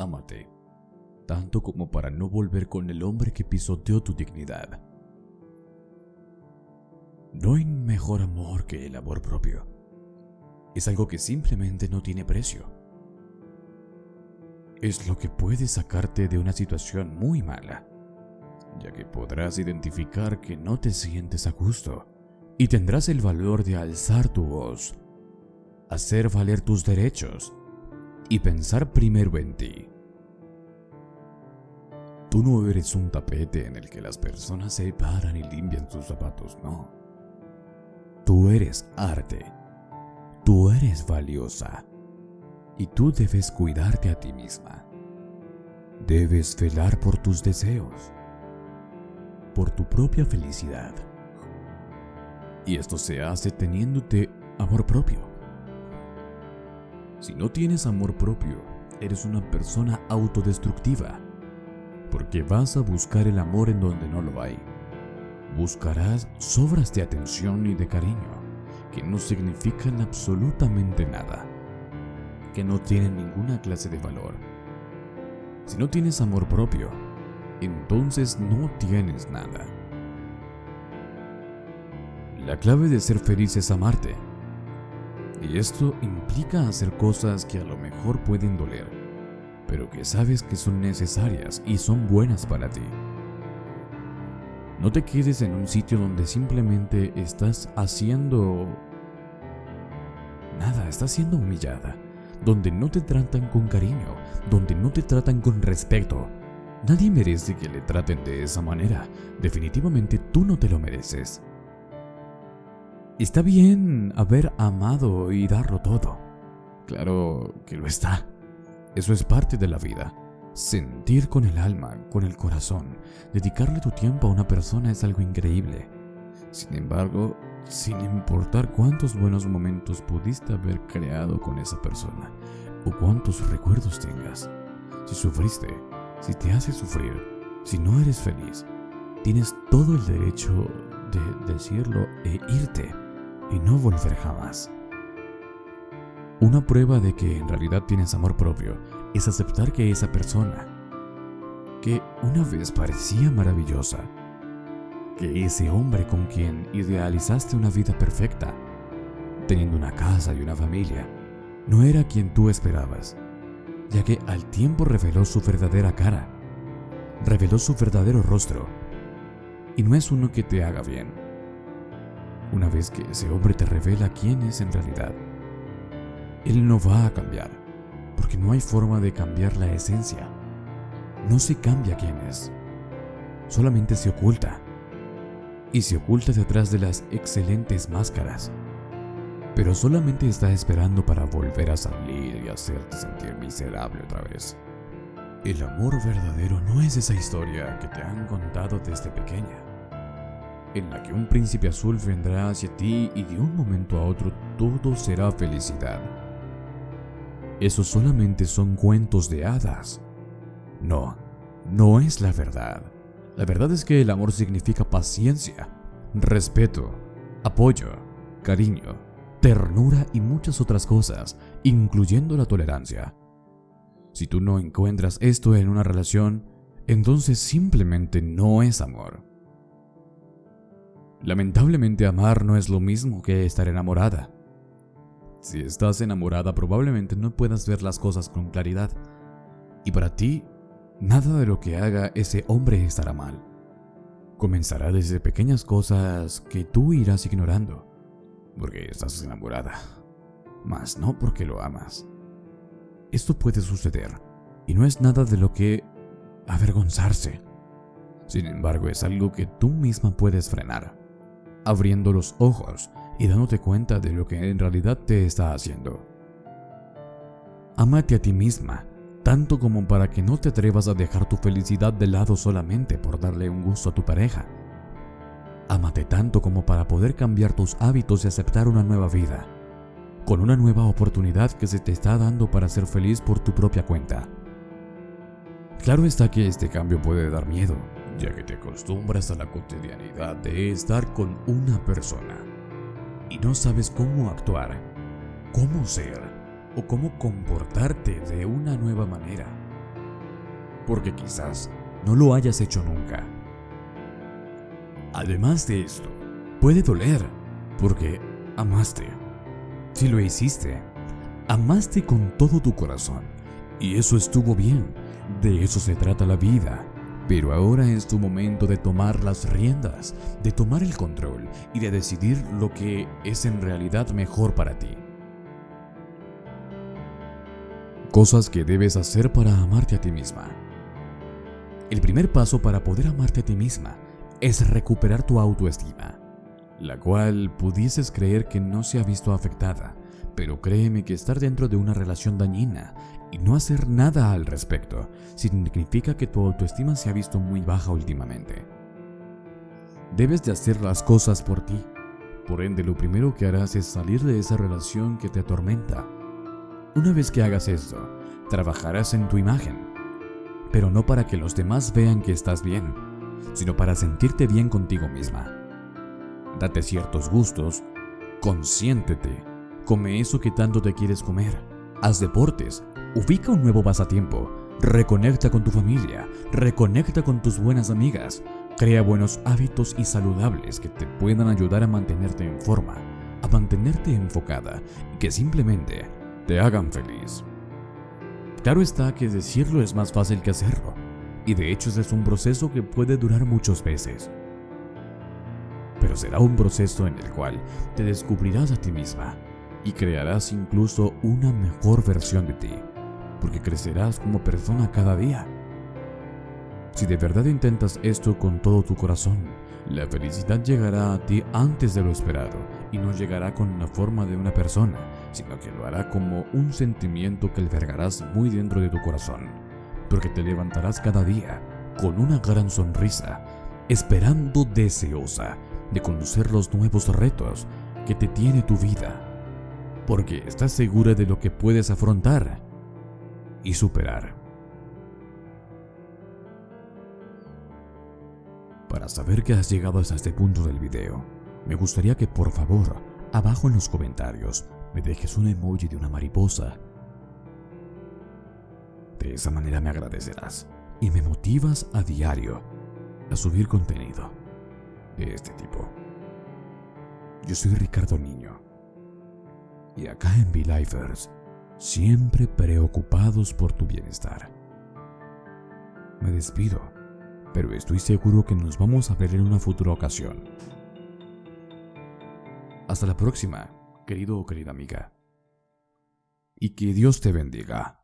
ámate, tanto como para no volver con el hombre que pisoteó tu dignidad. No hay mejor amor que el amor propio. Es algo que simplemente no tiene precio. Es lo que puede sacarte de una situación muy mala, ya que podrás identificar que no te sientes a gusto y tendrás el valor de alzar tu voz, hacer valer tus derechos y pensar primero en ti. Tú no eres un tapete en el que las personas se paran y limpian sus zapatos, no. Tú eres arte. Tú eres valiosa. Y tú debes cuidarte a ti misma. Debes velar por tus deseos. Por tu propia felicidad. Y esto se hace teniéndote amor propio. Si no tienes amor propio, eres una persona autodestructiva, porque vas a buscar el amor en donde no lo hay. Buscarás sobras de atención y de cariño que no significan absolutamente nada, que no tienen ninguna clase de valor. Si no tienes amor propio, entonces no tienes nada. La clave de ser feliz es amarte y esto implica hacer cosas que a lo mejor pueden doler, pero que sabes que son necesarias y son buenas para ti. No te quedes en un sitio donde simplemente estás haciendo... Nada, estás siendo humillada, donde no te tratan con cariño, donde no te tratan con respeto. Nadie merece que le traten de esa manera. Definitivamente tú no te lo mereces. Está bien haber amado y darlo todo. Claro que lo está. Eso es parte de la vida. Sentir con el alma, con el corazón, dedicarle tu tiempo a una persona es algo increíble. Sin embargo, sin importar cuántos buenos momentos pudiste haber creado con esa persona o cuántos recuerdos tengas, si sufriste, si te hace sufrir, si no eres feliz, tienes todo el derecho de decirlo e irte y no volver jamás. Una prueba de que en realidad tienes amor propio es aceptar que esa persona, que una vez parecía maravillosa, que ese hombre con quien idealizaste una vida perfecta, teniendo una casa y una familia, no era quien tú esperabas, ya que al tiempo reveló su verdadera cara, reveló su verdadero rostro, y no es uno que te haga bien una vez que ese hombre te revela quién es en realidad. Él no va a cambiar, porque no hay forma de cambiar la esencia. No se cambia quién es, solamente se oculta. Y se oculta detrás de las excelentes máscaras. Pero solamente está esperando para volver a salir y hacerte sentir miserable otra vez. El amor verdadero no es esa historia que te han contado desde pequeña en la que un príncipe azul vendrá hacia ti y de un momento a otro todo será felicidad. Esos solamente son cuentos de hadas. No, no es la verdad. La verdad es que el amor significa paciencia, respeto, apoyo, cariño, ternura y muchas otras cosas, incluyendo la tolerancia. Si tú no encuentras esto en una relación, entonces simplemente no es amor. Lamentablemente amar no es lo mismo que estar enamorada. Si estás enamorada probablemente no puedas ver las cosas con claridad. Y para ti, nada de lo que haga ese hombre estará mal. Comenzará desde pequeñas cosas que tú irás ignorando, porque estás enamorada, mas no porque lo amas. Esto puede suceder, y no es nada de lo que avergonzarse. Sin embargo, es algo que tú misma puedes frenar abriendo los ojos y dándote cuenta de lo que en realidad te está haciendo. Amate a ti misma, tanto como para que no te atrevas a dejar tu felicidad de lado solamente por darle un gusto a tu pareja. Amate tanto como para poder cambiar tus hábitos y aceptar una nueva vida, con una nueva oportunidad que se te está dando para ser feliz por tu propia cuenta. Claro está que este cambio puede dar miedo, ya que te acostumbras a la cotidianidad de estar con una persona y no sabes cómo actuar, cómo ser o cómo comportarte de una nueva manera. porque quizás no lo hayas hecho nunca. Además de esto, puede doler, porque amaste. Si lo hiciste, amaste con todo tu corazón, y eso estuvo bien, de eso se trata la vida. Pero ahora es tu momento de tomar las riendas, de tomar el control y de decidir lo que es en realidad mejor para ti. Cosas que debes hacer para amarte a ti misma. El primer paso para poder amarte a ti misma es recuperar tu autoestima, la cual pudieses creer que no se ha visto afectada, pero créeme que estar dentro de una relación dañina y no hacer nada al respecto significa que tu autoestima se ha visto muy baja últimamente. Debes de hacer las cosas por ti, por ende lo primero que harás es salir de esa relación que te atormenta una vez que hagas esto, trabajarás en tu imagen, pero no para que los demás vean que estás bien, sino para sentirte bien contigo misma. Date ciertos gustos, consiéntete, come eso que tanto te quieres comer, haz deportes, ubica un nuevo pasatiempo, reconecta con tu familia, reconecta con tus buenas amigas, crea buenos hábitos y saludables que te puedan ayudar a mantenerte en forma, a mantenerte enfocada y que simplemente te hagan feliz. Claro está que decirlo es más fácil que hacerlo, y de hecho ese es un proceso que puede durar muchos meses. Pero será un proceso en el cual te descubrirás a ti misma y crearás incluso una mejor versión de ti, porque crecerás como persona cada día. Si de verdad intentas esto con todo tu corazón, la felicidad llegará a ti antes de lo esperado y no llegará con la forma de una persona, sino que lo hará como un sentimiento que albergarás muy dentro de tu corazón, porque te levantarás cada día con una gran sonrisa, esperando deseosa de conocer los nuevos retos que te tiene tu vida, porque estás segura de lo que puedes afrontar y superar. Para saber que has llegado hasta este punto del video, me gustaría que por favor, abajo en los comentarios, me dejes un emoji de una mariposa. De esa manera me agradecerás y me motivas a diario a subir contenido de este tipo. Yo soy Ricardo Niño y acá en V-Lifers siempre preocupados por tu bienestar. Me despido, pero estoy seguro que nos vamos a ver en una futura ocasión. Hasta la próxima querido o querida amiga. Y que Dios te bendiga.